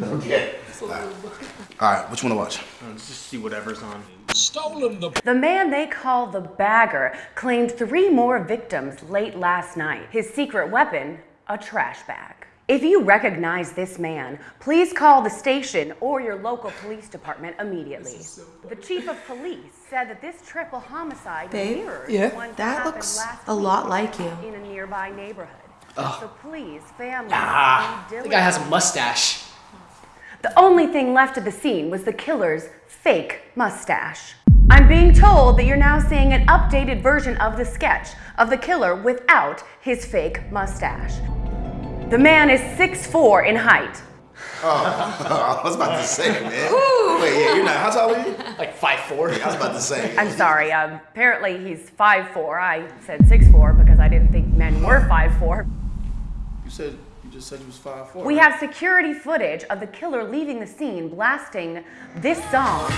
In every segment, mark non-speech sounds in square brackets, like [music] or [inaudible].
Okay. All right. All right, which one to watch? Let's just see whatever's on. The man they call the bagger claimed three more victims late last night. His secret weapon, a trash bag. If you recognize this man, please call the station or your local police department immediately. The chief of police said that this triple homicide Babe, mirrors yeah? one That happened looks last a lot like you. in a nearby neighborhood. So please, family, Ah, be the guy has a mustache. The only thing left of the scene was the killer's fake mustache. I'm being told that you're now seeing an updated version of the sketch of the killer without his fake mustache. The man is 6'4 in height. Oh, [laughs] I was about to say, man. Wait, yeah, you're not. How tall are you? Like five four. I was about to say. I'm sorry, um, apparently he's 5'4. I said 6'4 because I didn't think men were 5'4. You said you just said you was five four. We have security footage of the killer leaving the scene blasting this song.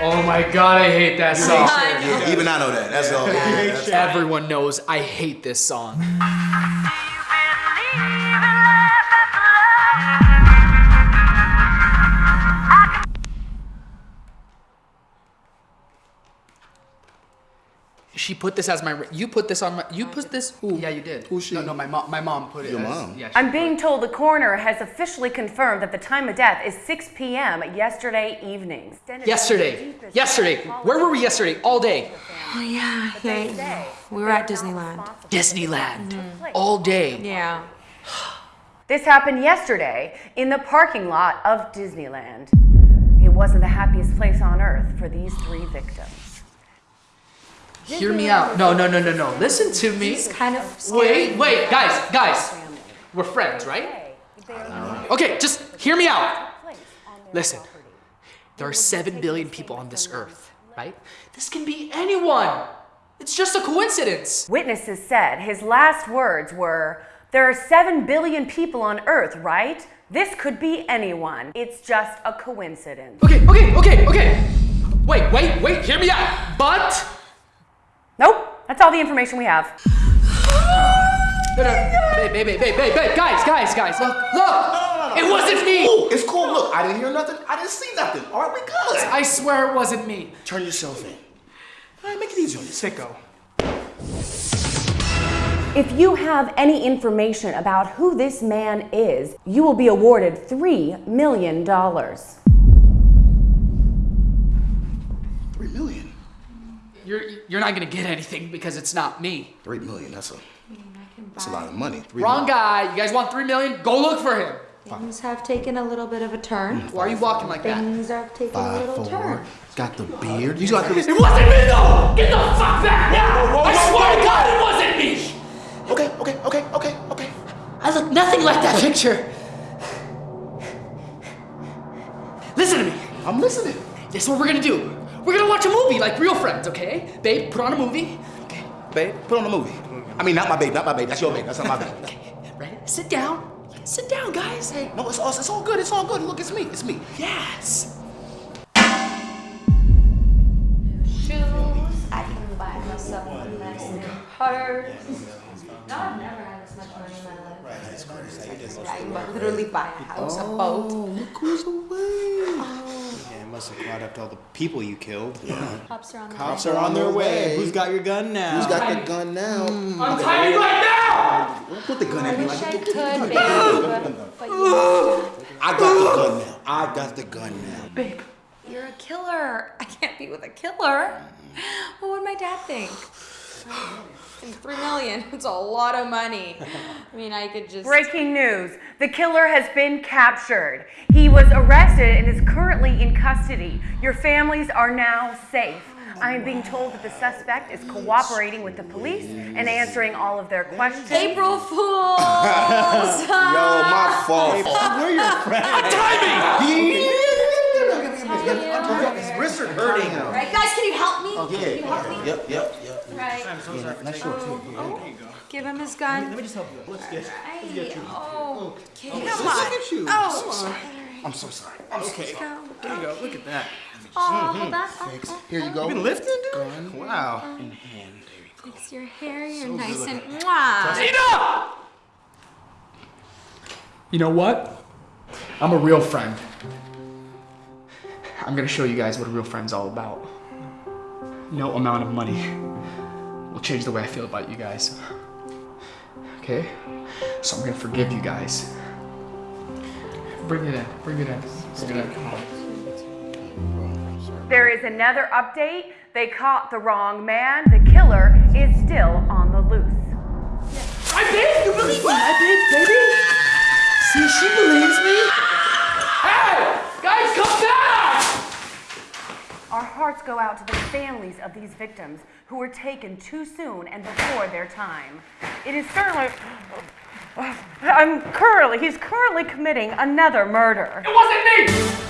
Oh my god, I hate that song. Even I know that. That's all. Yeah, Everyone knows I hate this song. She put this as my. You put this on my. You put this. Who? Yeah, you did. Who's she? No, no, my mom. My mom put it. Your as- mom? Yeah. I'm being told the coroner has officially confirmed that the time of death is 6 p.m. yesterday evening. Yesterday. Yesterday. Where were we yesterday? All day. Oh, oh yeah, yeah. We were at Disneyland. Disneyland. All day. Yeah. [sighs] This happened yesterday in the parking lot of Disneyland. It wasn't the happiest place on earth for these three victims. Hear me out. No, no, no, no, no. Listen to me. It's kind of scary. Wait, wait, guys, guys. We're friends, right? Okay, just hear me out. Listen, there are 7 billion people on this earth, right? This can be anyone. It's just a coincidence. Witnesses said his last words were, There are 7 billion people on earth, right? This could be anyone. It's just a coincidence. Okay, okay, okay, okay. Wait, wait, wait, hear me out. But. Nope, that's all the information we have. [sighs] No, no, babe, babe, babe, babe, babe, babe, guys, guys, guys, look, look. It wasn't me. Cool. It's cool. Look, I didn't hear nothing. I didn't see nothing. All right, we good. I swear it wasn't me. Turn yourself in. All right, make it easy on yourself. Sicko. If you have any information about who this man is, you will be awarded $3 million. Three million. You're you're not gonna get anything because it's not me. Three million. That's a that's a lot of money. Three Wrong million. guy. You guys want three million? Go look for him. Things have taken a little bit of a turn. Mm. Why are you walking like that? Things have taken a Five little four. turn. Got the beard. You got the. It wasn't me though! Get the fuck back now! I swear to God it wasn't me! Okay, okay, okay, okay, okay. I look nothing like that picture. Listen to me. I'm listening. This is what we're gonna do. We're gonna watch a movie like real friends, okay? Babe, put on a movie. Okay. Babe, put on a movie. I mean, not my babe, not my babe. That's your babe. That's not my babe. okay, Ready? Sit down. Sit down, guys. Hey. No, it's all, it's all good. It's all good. Look, it's me. It's me. Yes. Shoes. I can buy myself a nice new purse. No, I've never had this much money in my life. Right, that's crazy. I can literally buy a house, a oh, boat. look who's away. Yeah, it must have up to all the people you killed. Cops are on the Cops way. are on their way. Who's got your gun now? Who's got the gun now? Hmm. Untie me right now! Don't put the gun I at me wish like I could, get the gun. babe, but, but I got the gun now. I got the gun now. Babe. You're a killer. I can't be with a killer. What would my dad think? [gasps] And three million, it's a lot of money. [laughs] I mean, I could just. Breaking news the killer has been captured. He was arrested and is currently in custody. Your families are now safe. I am being told that the suspect is cooperating with the police and answering all of their questions. April Fools! [laughs] Yo, my fault. We're your friends. His wrists are hurting. Right, guys, can you help me? Oh, can you help Yeah. me? Yep, yep, yep. Right. Nice short too. Oh, give him his gun. Let me just help you. Let's get. Hey, oh, okay, oh, come Look on. at you. Oh, I'm so sorry. Okay. go. There you go. Look at that. Oh, mm-hmm. hold on. Oh, Thanks. oh, Here you go. You've been lifting, dude? Wow. Fix your hair. You're nice and mwah. Tina! You know what? I'm a real friend. I'm gonna show you guys what a real friend's all about. No amount of money will change the way I feel about you guys. Okay? So I'm gonna forgive you guys. Bring it in, bring it in. Bring it in. There is another update. They caught the wrong man. The killer is still on the loose. I did! You believe me? I did, baby! See, she believes me! Hey! Guys, come back! Our hearts go out to the families of these victims who were taken too soon and before their time. It is certainly. I'm currently, he's currently committing another murder. It wasn't me!